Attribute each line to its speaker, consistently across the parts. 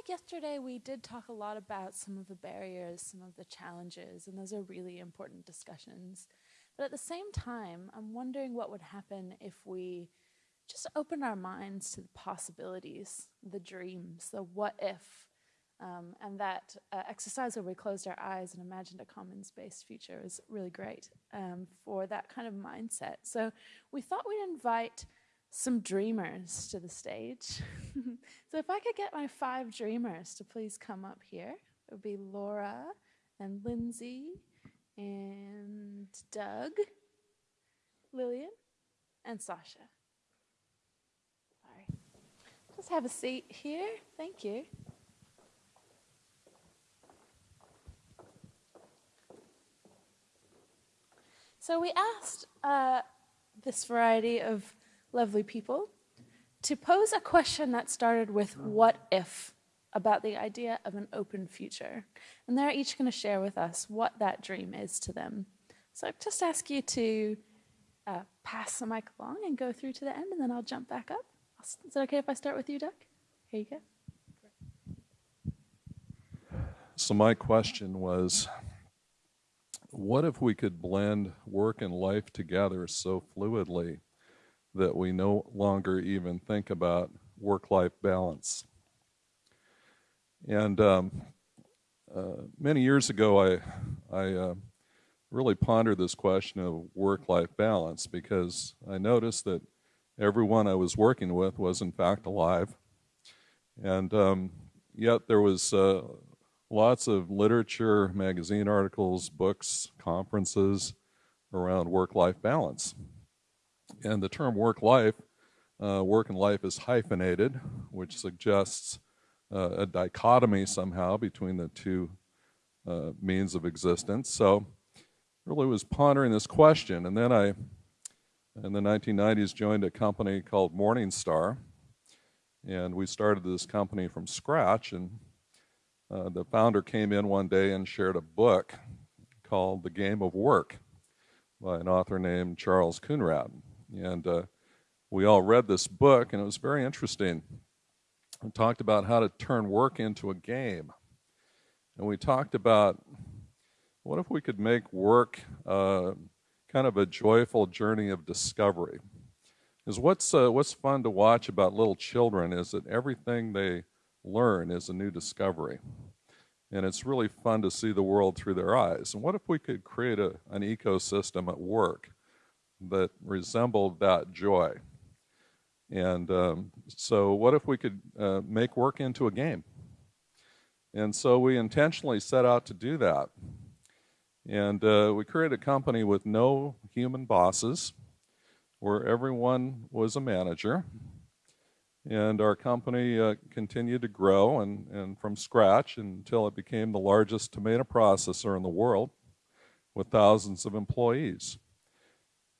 Speaker 1: like yesterday we did talk a lot about some of the barriers, some of the challenges, and those are really important discussions. But at the same time, I'm wondering what would happen if we just opened our minds to the possibilities, the dreams, the what if. Um, and that uh, exercise where we closed our eyes and imagined a commons based future is really great um, for that kind of mindset. So we thought we'd invite some dreamers to the stage. so if I could get my five dreamers to please come up here, it would be Laura and Lindsay and Doug, Lillian, and Sasha. Sorry. Just have a seat here. Thank you. So we asked uh, this variety of lovely people to pose a question that started with what if about the idea of an open future. And they're each going to share with us what that dream is to them. So I just ask you to uh, pass the mic along and go through to the end, and then I'll jump back up. Is it okay if I start with you, Doug? Here you go.
Speaker 2: So, my question was what if we could blend work and life together so fluidly that we no longer even think about work life balance? And um, uh, many years ago, I, I uh, really pondered this question of work life balance because I noticed that everyone I was working with was, in fact, alive. And um, yet there was uh, lots of literature, magazine articles, books, conferences around work life balance. And the term work life, uh, work and life is hyphenated, which suggests uh, a dichotomy somehow between the two uh, means of existence. So, really was pondering this question. And then I, in the 1990s, joined a company called Morningstar. And we started this company from scratch. And uh, the founder came in one day and shared a book called The Game of Work by an author named Charles Coonradt. And uh, we all read this book, and it was very interesting. We talked about how to turn work into a game. And we talked about what if we could make work uh, kind of a joyful journey of discovery? Is what's uh, what's fun to watch about little children is that everything they learn is a new discovery. And it's really fun to see the world through their eyes. And what if we could create a, an ecosystem at work that resembled that joy? And um, so, what if we could uh, make work into a game? And so, we intentionally set out to do that. And uh, we created a company with no human bosses, where everyone was a manager and our company uh, continued to grow and, and from scratch until it became the largest tomato processor in the world with thousands of employees.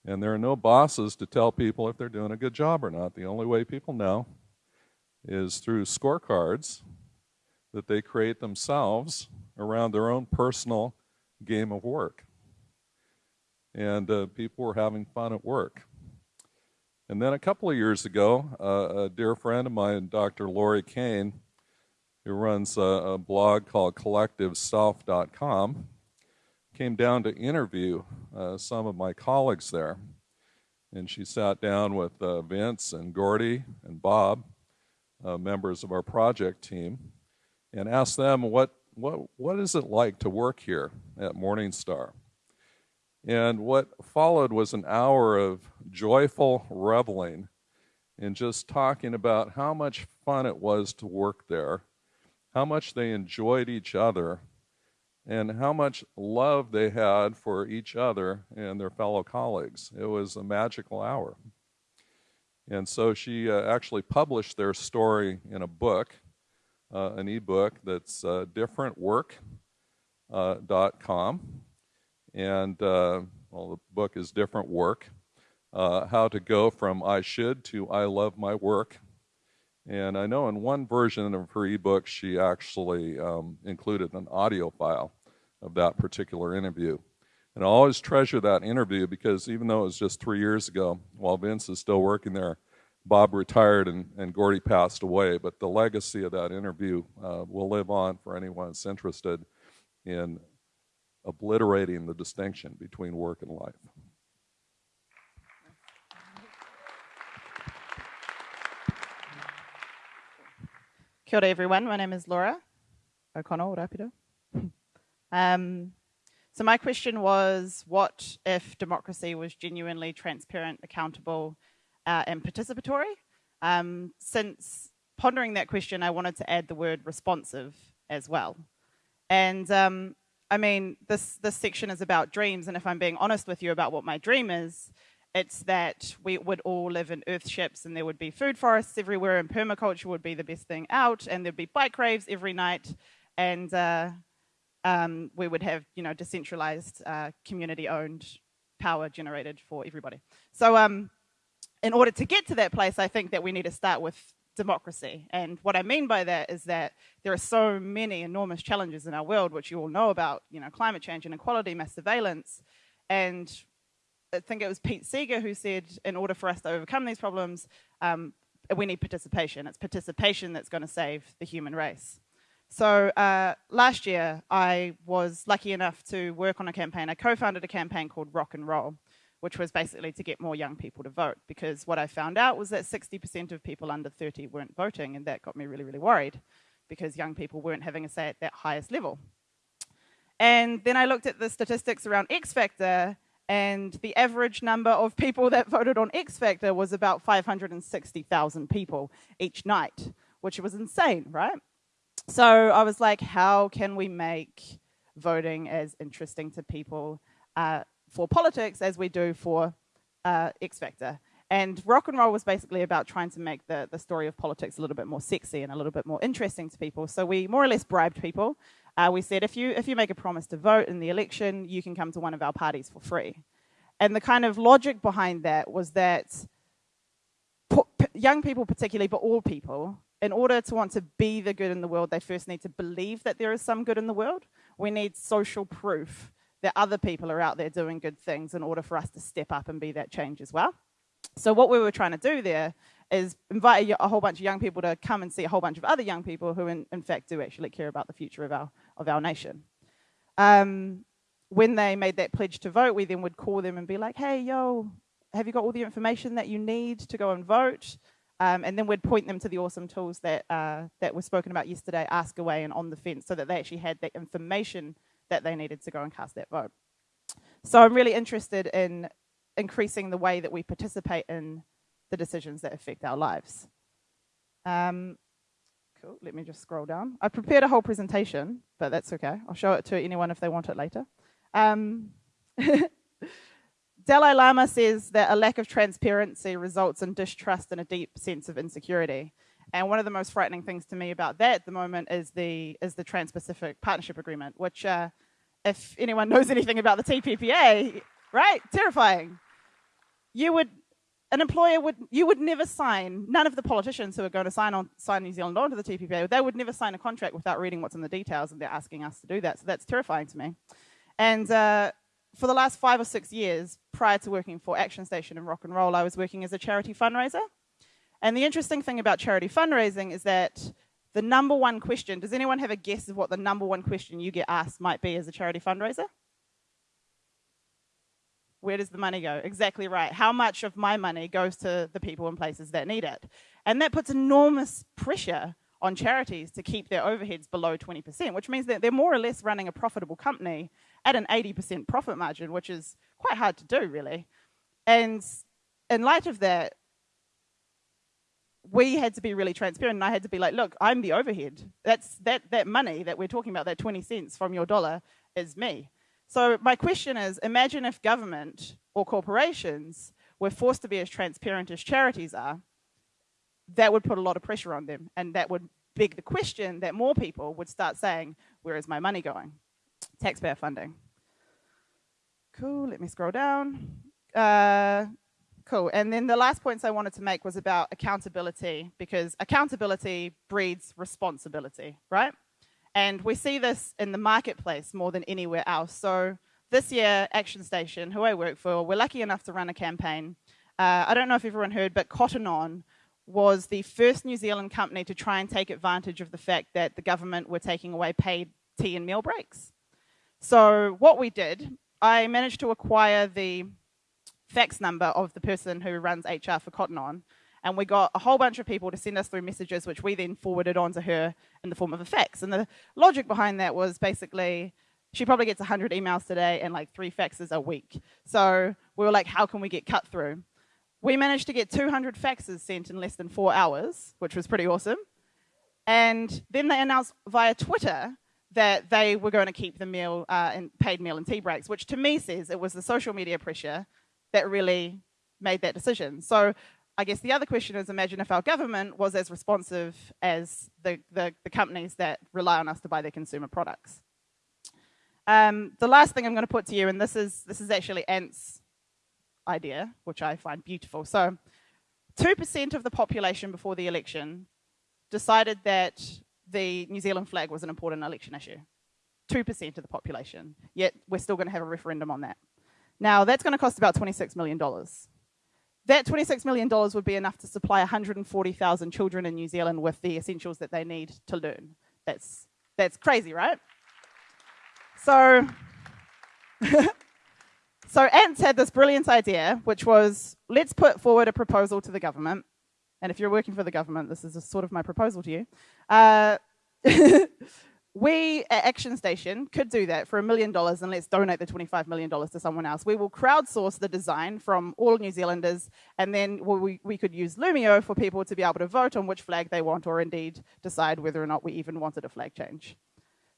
Speaker 2: And there are no bosses to tell people if they're doing a good job or not. The only way people know is through scorecards that they create themselves around their own personal game of work. And uh, people were having fun at work. And then a couple of years ago, uh, a dear friend of mine, Dr. Lori Kane, who runs a, a blog called CollectiveSelf.com, came down to interview uh, some of my colleagues there. And she sat down with uh, Vince and Gordy and Bob, uh, members of our project team, and asked them what, what, what is it like to work here at Morningstar? And what followed was an hour of joyful reveling and just talking about how much fun it was to work there, how much they enjoyed each other, and how much love they had for each other and their fellow colleagues. It was a magical hour. And so she uh, actually published their story in a book, uh, an ebook that's uh, differentwork.com. Uh, and uh, well, the book is Different Work uh, How to Go from I Should to I Love My Work. And I know in one version of her ebook, she actually um, included an audio file of that particular interview. And I always treasure that interview because even though it was just three years ago, while Vince is still working there, Bob retired and, and Gordy passed away, but the legacy of that interview uh, will live on for anyone that's interested in obliterating the distinction between work and life.
Speaker 3: Kia ora, everyone. My name is Laura O'Connell, Rapira. um, so my question was, what if democracy was genuinely transparent, accountable, uh, and participatory? Um, since pondering that question, I wanted to add the word responsive as well. And um, I mean, this, this section is about dreams, and if I'm being honest with you about what my dream is, it's that we would all live in earth ships and there would be food forests everywhere and permaculture would be the best thing out and there'd be bike raves every night and uh, um, we would have, you know, decentralized, uh, community-owned power generated for everybody. So um, in order to get to that place, I think that we need to start with democracy. And what I mean by that is that there are so many enormous challenges in our world, which you all know about, you know, climate change, inequality, mass surveillance. And I think it was Pete Seeger who said, in order for us to overcome these problems, um, we need participation. It's participation that's going to save the human race. So uh, last year, I was lucky enough to work on a campaign. I co-founded a campaign called RockEnrol, which was basically to get more young people to vote. Because what I found out was that 60% of people under 30 weren't voting, and that got me really, really worried because young people weren't having a say at that highest level. And then I looked at the statistics around X Factor, and the average number of people that voted on X Factor was about 560,000 people each night, which was insane, right? So I was like, how can we make voting as interesting to people uh, for politics as we do for uh, X Factor? And RockEnrol was basically about trying to make the, the story of politics a little bit more sexy and a little bit more interesting to people. So we more or less bribed people. Uh, we said, if you, if you make a promise to vote in the election, you can come to one of our parties for free. And the kind of logic behind that was that young people particularly, but all people, in order to want to be the good in the world, they first need to believe that there is some good in the world. We need social proof that other people are out there doing good things in order for us to step up and be that change as well. So what we were trying to do there is invite a, whole bunch of young people to come and see a whole bunch of other young people who in, in fact do actually care about the future of our, of our nation. Um, when they made that pledge to vote, we then would call them and be like, hey, yo, have you got all the information that you need to go and vote? Um, and then we'd point them to the awesome tools that, uh, that were spoken about yesterday, Ask Away and On the Fence, so that they actually had the information that they needed to go and cast that vote. So I'm really interested in increasing the way that we participate in the decisions that affect our lives. Um, let me just scroll down. I prepared a whole presentation, but that's okay. I'll show it to anyone if they want it later. Um, Dalai Lama says that a lack of transparency results in distrust and a deep sense of insecurity. And one of the most frightening things to me about that at the moment is the is the Trans-Pacific Partnership Agreement, which, uh, if anyone knows anything about the TPPA, right, terrifying. You would, an employer would, you would never sign. None of the politicians who are going to sign on sign New Zealand onto the TPPA, they would never sign a contract without reading what's in the details, and they're asking us to do that. So that's terrifying to me. And uh, for the last five or six years, prior to working for Action Station and RockEnrol, I was working as a charity fundraiser. And the interesting thing about charity fundraising is that the number one question, does anyone have a guess of what the number one question you get asked might be as a charity fundraiser? Where does the money go? Exactly right. How much of my money goes to the people and places that need it? And that puts enormous pressure on charities to keep their overheads below 20%, which means that they're more or less running a profitable company at an 80% profit margin, which is quite hard to do, really. And in light of that, we had to be really transparent, and I had to be like, look, I'm the overhead. That's that that money that we're talking about, that 20 cents from your dollar, is me. So my question is, imagine if government or corporations were forced to be as transparent as charities are, that would put a lot of pressure on them. And that would beg the question that more people would start saying, where is my money going? Taxpayer funding. Cool, let me scroll down. Uh, cool, and then the last points I wanted to make was about accountability, because accountability breeds responsibility, right? And we see this in the marketplace more than anywhere else. So this year, Action Station, who I work for, we're lucky enough to run a campaign. Uh, I don't know if everyone heard, but Cotton On was the first New Zealand company to try and take advantage of the fact that the government were taking away paid tea and meal breaks. So what we did, I managed to acquire the fax number of the person who runs HR for Cotton On, and we got a whole bunch of people to send us through messages, which we then forwarded on to her in the form of a fax. And the logic behind that was basically she probably gets 100 emails today and like three faxes a week. So we were like, how can we get cut through? We managed to get 200 faxes sent in less than four hours, which was pretty awesome. And then they announced via Twitter that they were going to keep the meal uh, and paid meal and tea breaks, which to me says it was the social media pressure that really made that decision. So I guess the other question is imagine if our government was as responsive as the, the, the companies that rely on us to buy their consumer products. Um, the last thing I'm going to put to you, and this is, this is actually Ant's idea, which I find beautiful. So 2% of the population before the election decided that the New Zealand flag was an important election issue. 2% of the population, yet we're still going to have a referendum on that. Now, that's going to cost about $26 million. That $26 million would be enough to supply 140,000 children in New Zealand with the essentials that they need to learn. That's, that's crazy, right? So, so Ants had this brilliant idea, which was let's put forward a proposal to the government. And if you're working for the government, this is sort of my proposal to you. Uh, we at Action Station could do that for a million dollars and let's donate the $25 million to someone else. We will crowdsource the design from all New Zealanders and then we, we could use Loomio for people to be able to vote on which flag they want or indeed decide whether or not we even wanted a flag change.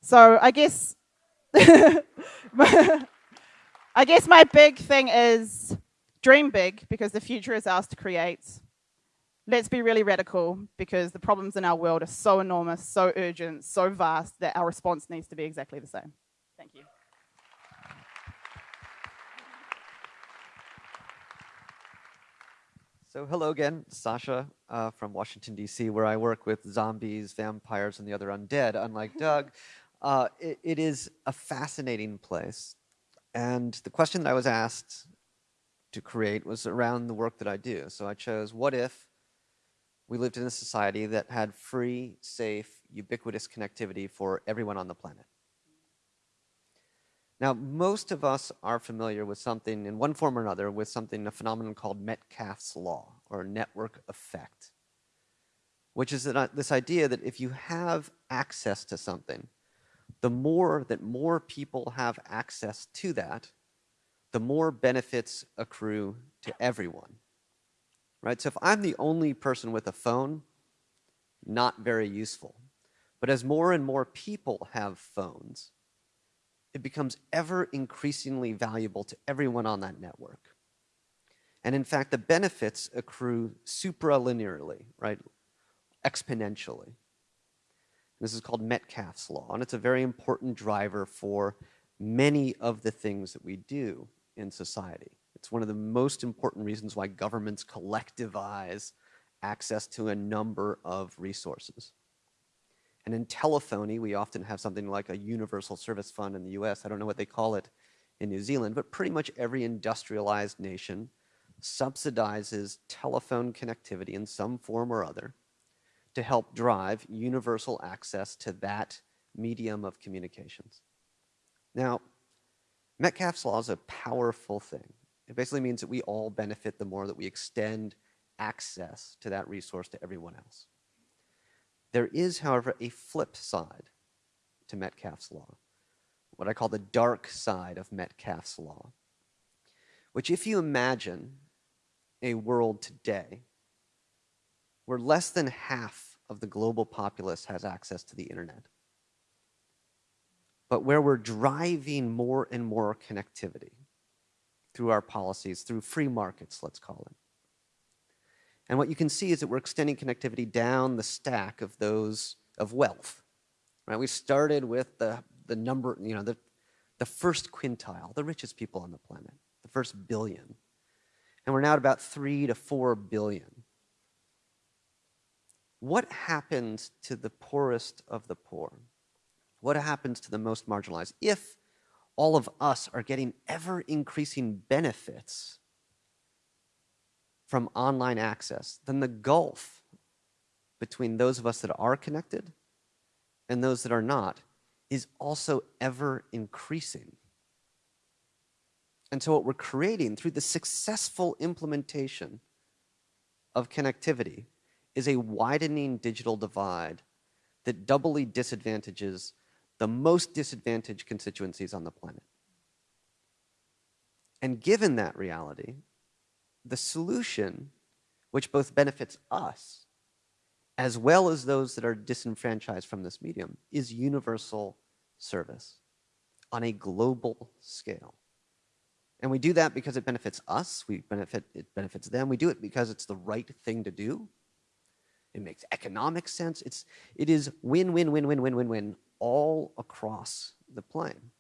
Speaker 3: So I guess I guess my big thing is dream big because the future is ours to create. Let's be really radical because the problems in our world are so enormous, so urgent, so vast that our response needs to be exactly the same. Thank you.
Speaker 4: So hello again, Sasha uh, from Washington, D.C., where I work with zombies, vampires, and the other undead, unlike Doug. Uh, it, it is a fascinating place. And the question that I was asked to create was around the work that I do. So I chose, what if we lived in a society that had free, safe, ubiquitous connectivity for everyone on the planet? Now, most of us are familiar with something, in one form or another, with something, a phenomenon called Metcalfe's law, or network effect, which is uh, this idea that if you have access to something, the more that more people have access to that, the more benefits accrue to everyone. Right? So if I'm the only person with a phone, not very useful. But as more and more people have phones, it becomes ever increasingly valuable to everyone on that network. And in fact, the benefits accrue supralinearly, right? Exponentially. This is called Metcalfe's law, and it's a very important driver for many of the things that we do in society. It's one of the most important reasons why governments collectivize access to a number of resources. And in telephony, we often have something like a universal service fund in the US. I don't know what they call it in New Zealand, but pretty much every industrialized nation subsidizes telephone connectivity in some form or other to help drive universal access to that medium of communications. Now, Metcalfe's law is a powerful thing. It basically means that we all benefit the more that we extend access to that resource to everyone else. There is, however, a flip side to Metcalfe's law, what I call the dark side of Metcalfe's law, which if you imagine a world today where less than half of the global populace has access to the internet. But where we're driving more and more connectivity through our policies, through free markets, let's call it. And what you can see is that we're extending connectivity down the stack of those of wealth. Right? We started with the, the number, you know, the, the first quintile, the richest people on the planet, the first billion. And we're now at about three to four billion what happens to the poorest of the poor? What happens to the most marginalized? If all of us are getting ever increasing benefits from online access, then the gulf between those of us that are connected and those that are not is also ever increasing. And so, what we're creating through the successful implementation of connectivity is a widening digital divide that doubly disadvantages the most disadvantaged constituencies on the planet. And given that reality, the solution, which both benefits us as well as those that are disenfranchised from this medium, is universal service on a global scale. And we do that because it benefits us, we benefit, it benefits them. We do it because it's the right thing to do. It makes economic sense. It's, it is win, win, win, win, win, win, win all across the plane.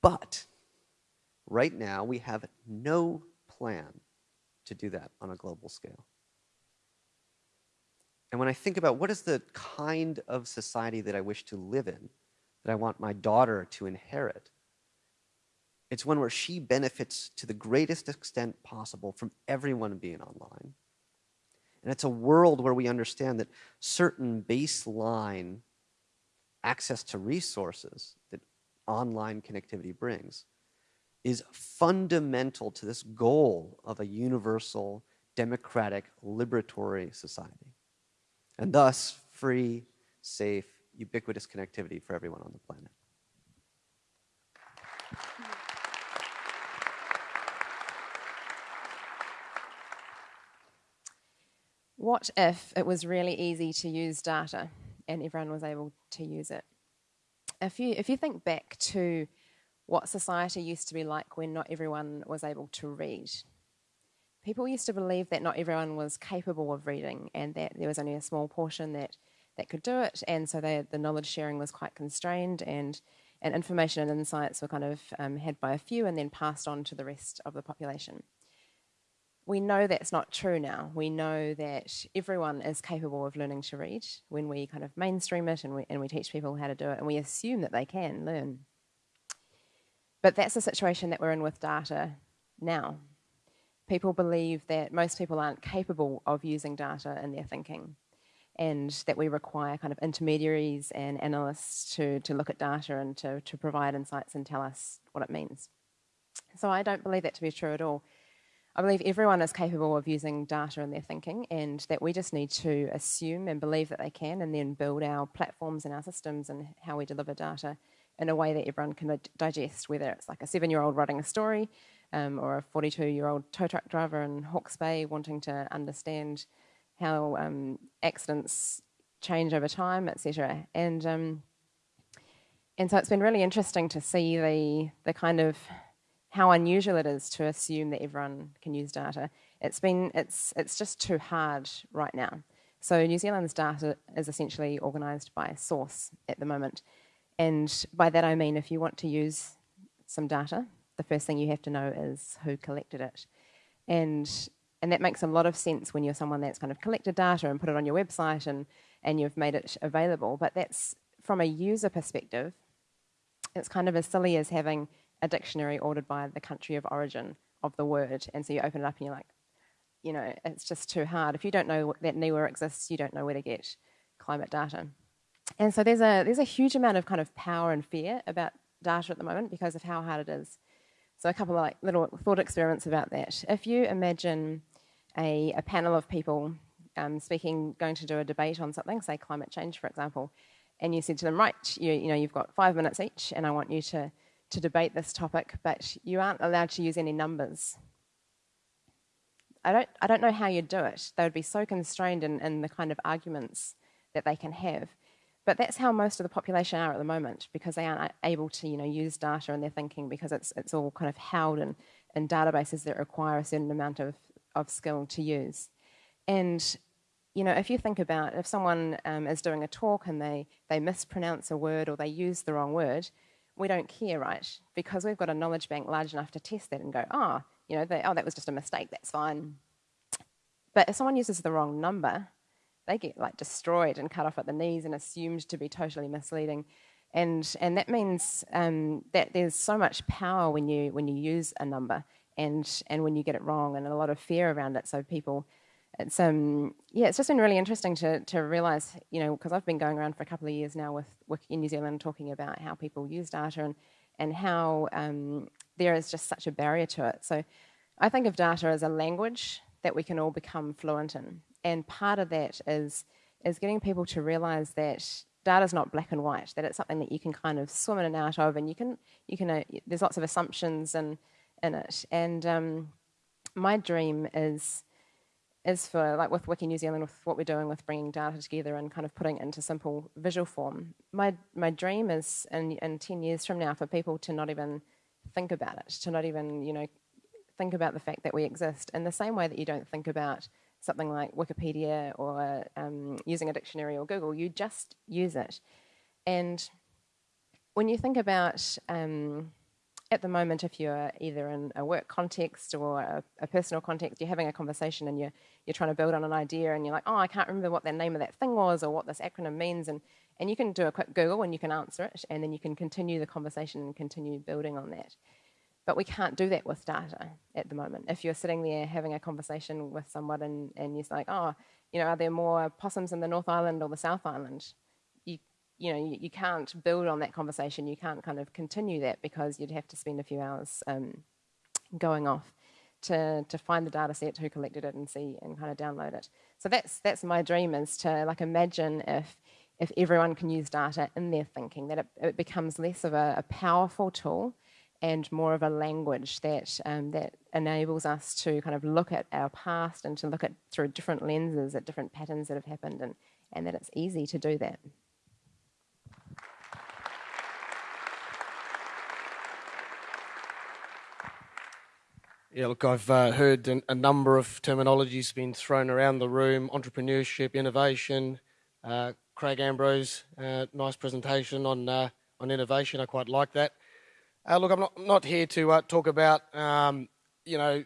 Speaker 4: But right now, we have no plan to do that on a global scale. And when I think about what is the kind of society that I wish to live in, that I want my daughter to inherit, it's one where she benefits to the greatest extent possible from everyone being online. And it's a world where we understand that certain baseline access to resources that online connectivity brings is fundamental to this goal of a universal, democratic, liberatory society. And thus, free, safe, ubiquitous connectivity for everyone on the planet.
Speaker 5: What if it was really easy to use data and everyone was able to use it? If you, if you think back to what society used to be like when not everyone was able to read, people used to believe that not everyone was capable of reading and that there was only a small portion that, that could do it, and so they, the knowledge sharing was quite constrained and and information and insights were kind of um, had by a few and then passed on to the rest of the population we know that's not true now. We know that everyone is capable of learning to read when we kind of mainstream it and we, and we teach people how to do it, and we assume that they can learn. But that's the situation that we're in with data now. People believe that most people aren't capable of using data in their thinking, and that we require kind of intermediaries and analysts to, to look at data and to, to provide insights and tell us what it means. So I don't believe that to be true at all. I believe everyone is capable of using data in their thinking, and that we just need to assume and believe that they can, and then build our platforms and our systems and how we deliver data in a way that everyone can digest, whether it's like a seven year old writing a story um, or a 42 year old tow truck driver in Hawke's Bay wanting to understand how um, accidents change over time, etc. And um, and so it's been really interesting to see the the kind of how unusual it is to assume that everyone can use data. It's been it's it's just too hard right now. So New Zealand's data is essentially organised by source at the moment, and by that I mean if you want to use some data, the first thing you have to know is who collected it, and and that makes a lot of sense when you're someone that's kind of collected data and put it on your website and and you've made it available. But that's from a user perspective, it's kind of as silly as having a dictionary ordered by the country of origin of the word. And so you open it up and you're like, you know, it's just too hard. If you don't know that NIWA exists, you don't know where to get climate data. And so there's a, there's a huge amount of kind of power and fear about data at the moment because of how hard it is. So a couple of like little thought experiments about that. If you imagine a, a panel of people um, speaking, going to do a debate on something, say climate change, for example, and you said to them, right, you, you know, you've got five minutes each, and I want you to to debate this topic, but you aren't allowed to use any numbers. I don't, I don't know how you'd do it. They would be so constrained in, in the kind of arguments that they can have. But that's how most of the population are at the moment because they aren't able to you know, use data in their thinking because it's, it's all kind of held in, in databases that require a certain amount of, of skill to use. And you know, if you think about if someone um, is doing a talk and they, they mispronounce a word or they use the wrong word, we don't care, right? Because we've got a knowledge bank large enough to test that and go, oh, you know, they, oh, that was just a mistake, that's fine. But if someone uses the wrong number, they get like destroyed and cut off at the knees and assumed to be totally misleading. And, and that means um, that there's so much power when you, when you use a number and and when you get it wrong, and a lot of fear around it. So people, it's um yeah, it's just been really interesting to to realize you know because I've been going around for a couple of years now with Wiki in New Zealand talking about how people use data and and how um, there is just such a barrier to it. So I think of data as a language that we can all become fluent in, and part of that is is getting people to realize that data is not black and white, that it's something that you can kind of swim in and out of, and you can, you can uh, there's lots of assumptions in, in it. And um, my dream is, is for, like with Wiki New Zealand, with what we're doing with bringing data together and kind of putting it into simple visual form, my, my dream is in, in 10 years from now for people to not even think about it, to not even, you know, think about the fact that we exist in the same way that you don't think about something like Wikipedia or um, using a dictionary or Google, you just use it. And when you think about, um, at the moment, if you're either in a work context or a, a, personal context, you're having a conversation and you're, you're trying to build on an idea and you're like, oh, I can't remember what the name of that thing was or what this acronym means. And, and you can do a quick Google and you can answer it and then you can continue the conversation and continue building on that. But we can't do that with data at the moment. If you're sitting there having a conversation with someone and, and you're like, oh, you know, are there more possums in the North Island or the South Island? You, know, you, you can't build on that conversation. You can't kind of continue that because you'd have to spend a few hours um, going off to, to find the data set, who collected it and see and kind of download it. So that's, that's my dream is to like imagine if, if everyone can use data in their thinking, that it, it becomes less of a, a powerful tool and more of a language that um, that enables us to kind of look at our past and to look at through different lenses at different patterns that have happened, and and that it's easy to do that.
Speaker 6: Yeah, look, I've uh, heard a number of terminologies being thrown around the room: entrepreneurship, innovation. Uh, Craig Ambrose, uh, nice presentation on uh, on innovation. I quite like that. Uh, look, I'm not, not here to uh, talk about, um, you know,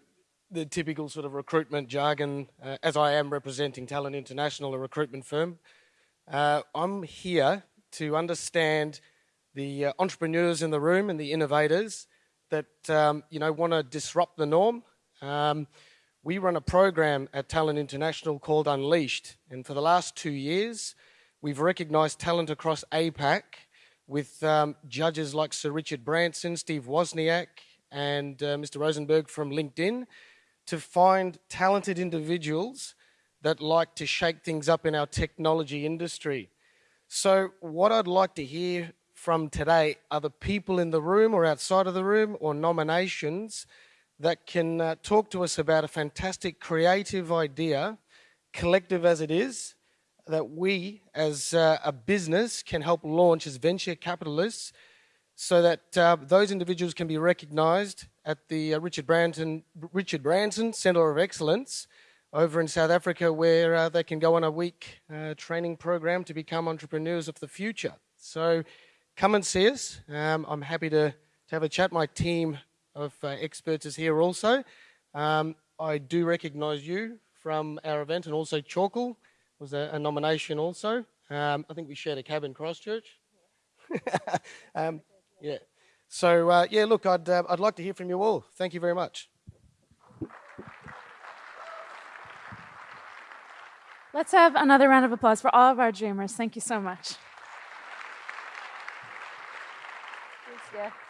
Speaker 6: the typical sort of recruitment jargon, as I am representing Talent International, a recruitment firm. I'm here to understand the entrepreneurs in the room and the innovators that, um, you know, want to disrupt the norm. Um, we run a program at Talent International called Unleashed, and for the last two years, we've recognized talent across APAC with um, judges like Sir Richard Branson, Steve Wozniak, and uh, Mr. Rosenberg from LinkedIn to find talented individuals that like to shake things up in our technology industry. So, what I'd like to hear from today are the people in the room or outside of the room or nominations that can uh, talk to us about a fantastic creative idea, collective as it is, that we as uh, a business can help launch as venture capitalists so that uh, those individuals can be recognized at the uh, Richard, Branson, Richard Branson Center of Excellence over in South Africa where uh, they can go on a week uh, training program to become entrepreneurs of the future. So come and see us. Um, I'm happy to, to have a chat. My team of uh, experts is here also. Um, I do recognize you from our event and also Chalkle was a, a nomination also. Um, I think we shared a cab in Christchurch. um, yeah. So uh, yeah, look, I'd uh, I'd like to hear from you all. Thank you very much.
Speaker 1: Let's have another round of applause for all of our dreamers. Thank you so much. Yeah.